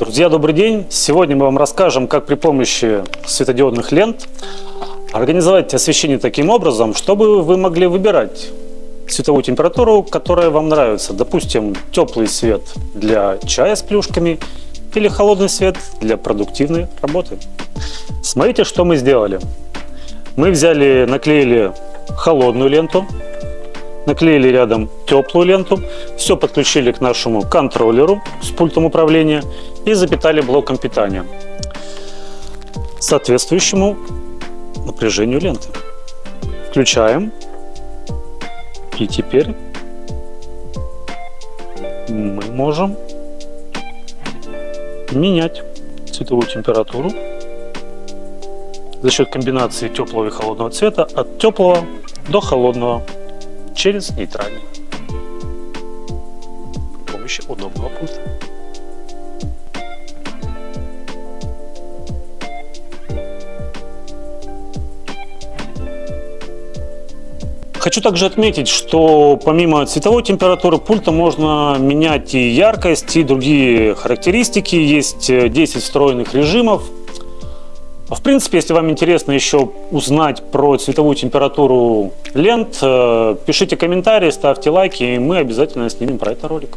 Друзья, добрый день! Сегодня мы вам расскажем, как при помощи светодиодных лент организовать освещение таким образом, чтобы вы могли выбирать цветовую температуру, которая вам нравится. Допустим, теплый свет для чая с плюшками или холодный свет для продуктивной работы. Смотрите, что мы сделали. Мы взяли, наклеили холодную ленту, наклеили рядом теплую ленту, все подключили к нашему контроллеру с пультом управления и запитали блоком питания соответствующему напряжению ленты. Включаем. И теперь мы можем менять цветовую температуру за счет комбинации теплого и холодного цвета от теплого до холодного через нейтральный при помощи удобного пульта. Хочу также отметить, что помимо цветовой температуры пульта можно менять и яркость, и другие характеристики. Есть 10 встроенных режимов. В принципе, если вам интересно еще узнать про цветовую температуру лент, э, пишите комментарии, ставьте лайки, и мы обязательно снимем про это ролик.